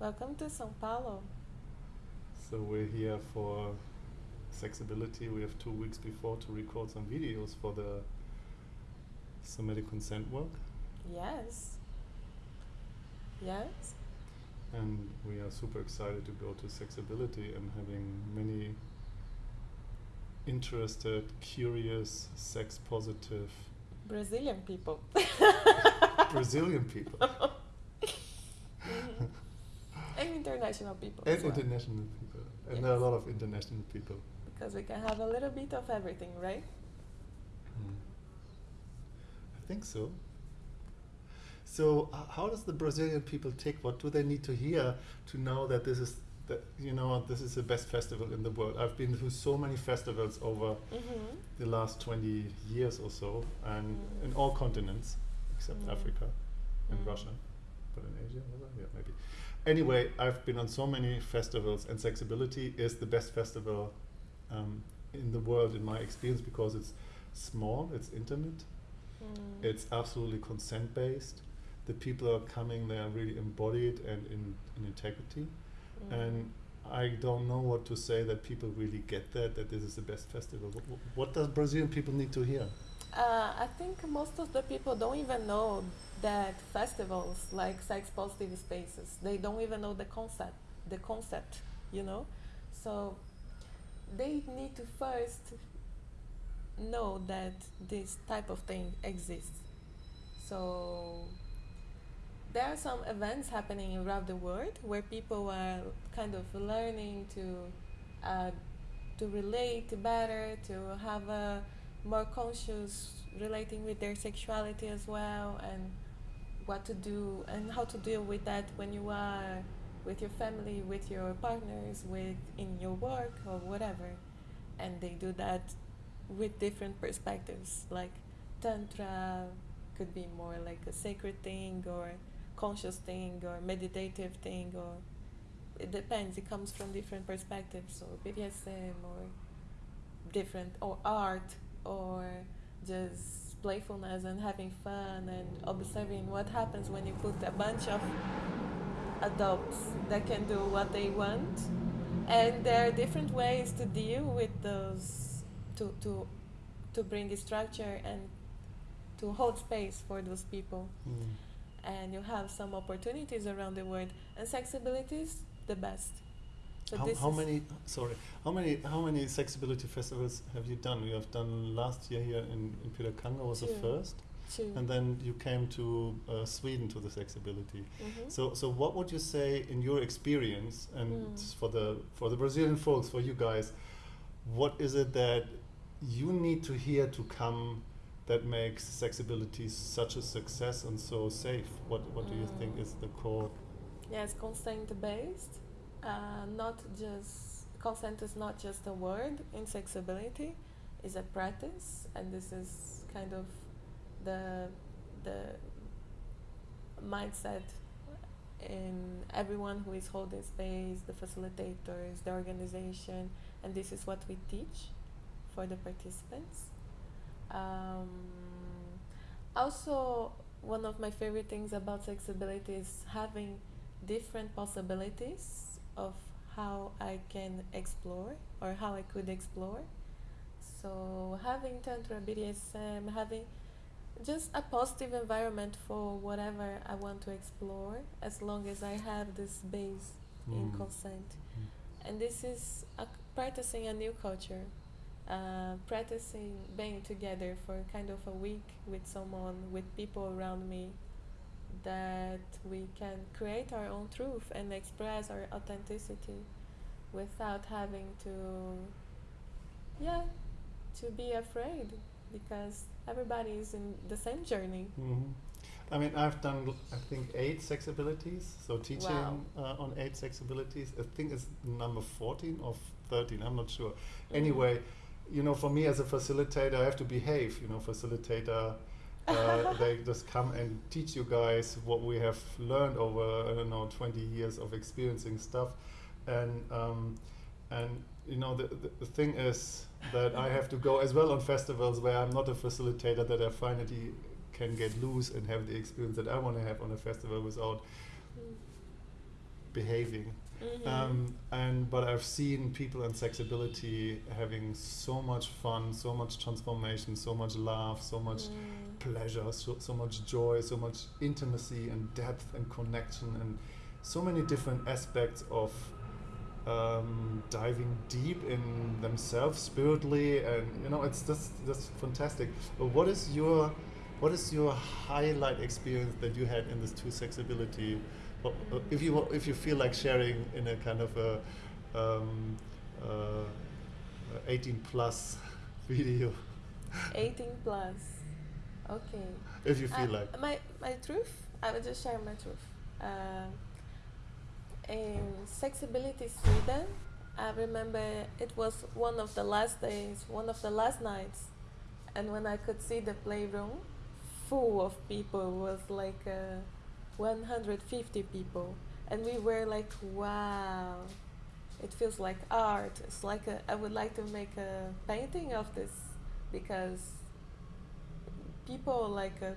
Welcome to São Paulo. So we're here for Sexability. We have two weeks before to record some videos for the somatic consent work. Yes. Yes. And we are super excited to go to Sexability and having many interested, curious, sex positive Brazilian people. Brazilian people Mhm. and international people. and well, international people. And there are a lot of international people. Because we can have a little bit of everything, right? Mm. I think so. So, h- how does the Brazilian people take? What do they need to hear to know that this is that you know this is the best festival in the world? I've been to so many festivals over Mm-hmm. the last twenty years or so, and Mm. in all continents except Mm. Africa and Mm. Russia, but in Asia, yeah, maybe. Anyway, I've been on so many festivals, and Sexability is the best festival um, in the world in my experience because it's small, it's intimate, Mm. it's absolutely consent based. The people are coming, they are really embodied and in, in integrity. Mm. And I don't know what to say that people really get that, that this is the best festival. What, what does Brazilian people need to hear? Uh, I think most of the people don't even know that festivals like sex positive spaces, they don't even know the concept, the concept, you know? So they need to first know that this type of thing exists. So there are some events happening around the world where people are kind of learning to uh, to relate better, to have a more conscious relating with their sexuality as well, and what to do and how to deal with that when you are with your family, with your partners, with in your work or whatever, and they do that with different perspectives. Like tantra could be more like a sacred thing or conscious thing or meditative thing or it depends. It comes from different perspectives or BDSM or different or art or just playfulness and having fun and observing what happens when you put a bunch of adults that can do what they want. And there are different ways to deal with those to to to bring the structure and to hold space for those people. Mm. And you have some opportunities around the world and sexability is the best so how, this how many? Sorry, how many? How many sexability festivals have you done? You have done last year here in in Piracanga was the first, two and then you came to uh, Sweden to the sexability. Mhm. So, so what would you say in your experience, and Mm. for the for the Brazilian folks, for you guys, what is it that you need to hear to come that makes sexability such a success and so safe? What What do you think Mm. is the core? Yes, consent based. Uh, not just consent is not just a word in sexability, it's a practice, and this is kind of the the mindset in everyone who is holding space, the facilitators, the organization, and this is what we teach for the participants. Um, also, one of my favorite things about sexability is having different possibilities of how I can explore or how I could explore. So having tantra, BDSM, having just a positive environment for whatever I want to explore, as long as I have this base in Mm. consent. Mm. And this is a, practicing a new culture, uh, practicing being together for kind of a week with someone, with people around me, that we can create our own truth and express our authenticity without having to, yeah, to be afraid because everybody is in the same journey. Mhm. I mean, I've done, i think, eight sex abilities So teaching Wow. uh, on eight sex abilities I think it's number 14 or 13. I'm not sure. Mhm. Anyway, you know, for me as a facilitator, I have to behave. You know, facilitator, uh, they just come and teach you guys what we have learned over, I don't know, 20 years of experiencing stuff. And, um, and you know, the, the, the thing is that I have to go as well on festivals where I'm not a facilitator, that I finally can get loose and have the experience that I want to have on a festival without Mm. behaving. Mhm. Um, and but I've seen people in sexability having so much fun, so much transformation, so much love, so much Mm. pleasure, so, so much joy, so much intimacy and depth and connection, and so many different aspects of um, diving deep in themselves spiritually, and you know it's just just fantastic. But what is your what is your highlight experience that you had in this two sexability? Well, uh, if you if you feel like sharing in a kind of a um, uh, 18 plus video, 18 plus. Okay. if you feel Uh, like. my my truth. I will just share my truth. Um, in Sexability Sweden, I remember it was one of the last days, one of the last nights, and when I could see the playroom full of people was like uh, 150 people, and we were like, wow. It feels like art. It's like a, I would like to make a painting of this because people like uh,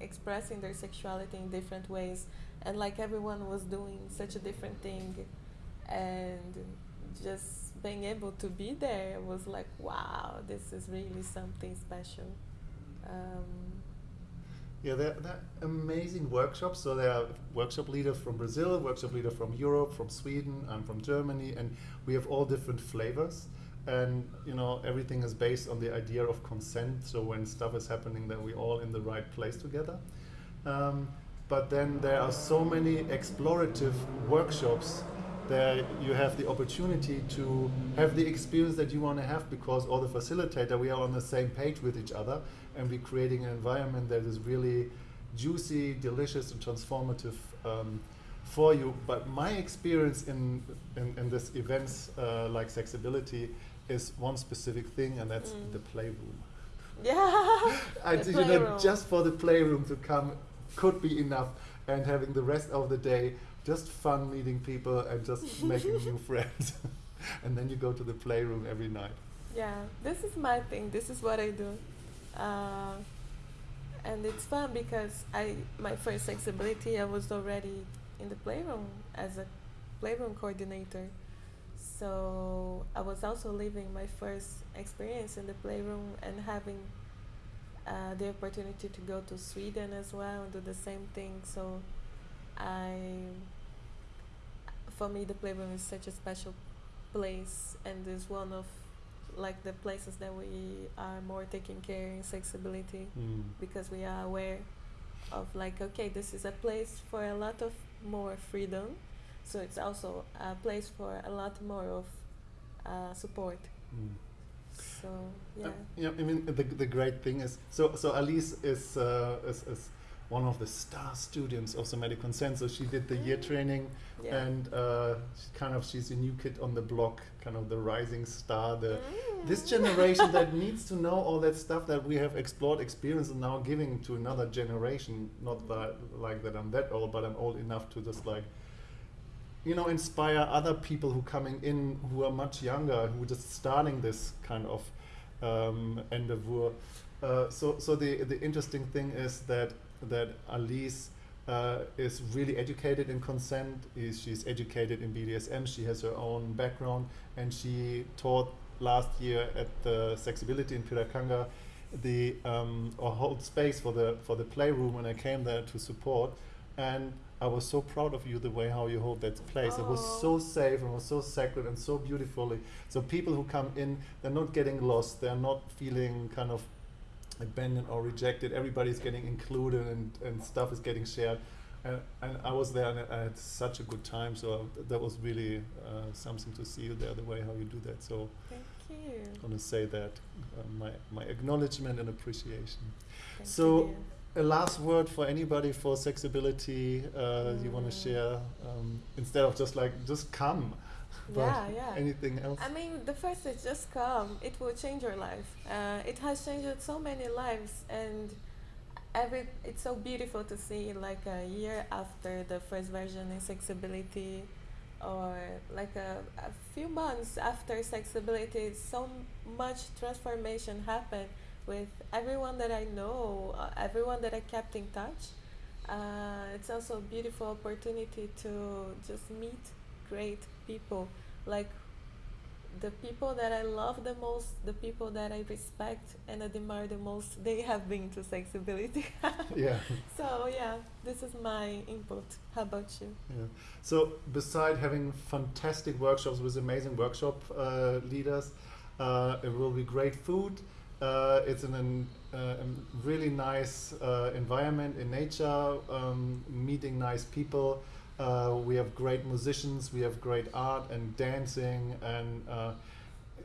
expressing their sexuality in different ways and like everyone was doing such a different thing and just being able to be there was like wow this is really something special um, Yeah, they're, they're amazing workshops. So there are workshop leaders from Brazil, workshop leader from Europe, from Sweden, I'm from Germany, and we have all different flavors. And you know, everything is based on the idea of consent. So when stuff is happening, that we're all in the right place together. Um, but then there are so many explorative workshops that you have the opportunity to have the experience that you want to have because all the facilitator we are on the same page with each other and we're creating an environment that is really juicy delicious and transformative um, for you. But my experience in in, in this events uh, like sexability is one specific thing and that's Mm. the playroom. Yeah. I, The you know, just for the playroom to come could be enough, and having the rest of the day just fun meeting people and just making new friends, and then you go to the playroom every night. yeah. This is my thing. This is what i do uh, and it's fun because i my first sexability i was already in the playroom as a playroom coordinator. So i was also living my first experience in the playroom and having uh, the opportunity to go to sweden as well and do the same thing. So i for me the playroom is such a special place and is one of like the places that we are more taking care in sexability Mm. because we are aware of like okay this is a place for a lot of more freedom so it's also a place for a lot more of uh, support Mm. so yeah Uh, yeah, I mean the the great thing is so so Alice is uh, is, is one of the star students of somatic consent. So she did the year training, yeah and uh, kind of she's a new kid on the block, kind of the rising star, the this Mm. generation that needs to know all that stuff that we have explored, experienced, and now giving to another generation. Not that like that I'm that old, but I'm old enough to just like, you know, inspire other people who coming in who are much younger, who are just starting this kind of um, endeavor. Uh, so, so the the interesting thing is that that Alice. Uh, is really educated in consent. Is she's educated in BDSM. She has her own background, and she taught last year at the Sexability in Piracanga the um, or hold space for the for the playroom when I came there to support and I was so proud of you the way how you hold that place. It was so safe and was so sacred and so beautifully. So people who come in, they're not getting lost. They're not feeling kind of abandoned or rejected. Everybody's getting included and, and stuff is getting shared. And, and I was there and I had such a good time. So that was really uh, something to see you there, the way how you do that. So thank you I want to say that uh, my, my acknowledgement and appreciation. Thank So, you. A last word for anybody for sexability uh, you want Mm. to share um, instead of just like just come. Yeah yeah Anything else? I mean, the first is just come. It will change your life. Uh, it has changed so many lives, and every it's so beautiful to see like a year after the first version in sexability, or like a, a few months after sexability, so much transformation happened with everyone that I know, uh, everyone that I kept in touch. uh, it's also a beautiful opportunity to just meet great people like the people that I love the most, the people that I respect and admire the most, they have been to Sexability. yeah. So yeah, this is my input. How about you? Yeah. So beside having fantastic workshops with amazing workshop uh, leaders, uh, it will be great food. Uh, it's in an, uh, a really nice uh, environment in nature, um, meeting nice people. Uh, we have great musicians, we have great art and dancing, and uh,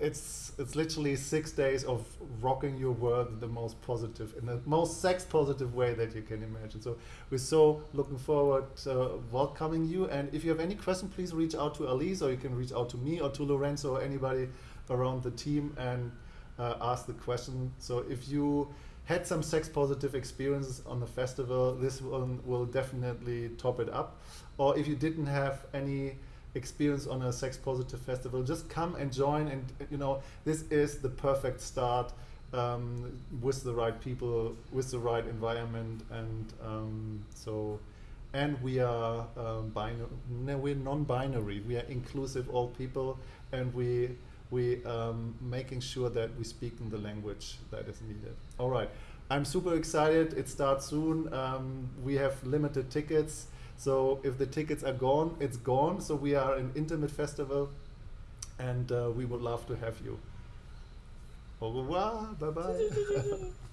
it's it's literally six days of rocking your world in the most positive, in the most sex positive way that you can imagine. So we're so looking forward to welcoming you. And if you have any question, please reach out to Elise, or you can reach out to me or to Lorenzo or anybody around the team and uh, ask the question. So if you had some sex positive experiences on the festival, this one will definitely top it up. Or if you didn't have any experience on a sex positive festival, just come and join. And you know, this is the perfect start um, with the right people, with the right environment, and um, so. And we are um, binary. No, we're non-binary. We are inclusive, all people, and we we um, making sure that we speak in the language that is needed. All right, I'm super excited. It starts soon. Um, we have limited tickets, so if the tickets are gone, it's gone. So we are an intimate festival, and uh, we would love to have you. Au revoir. Bye bye.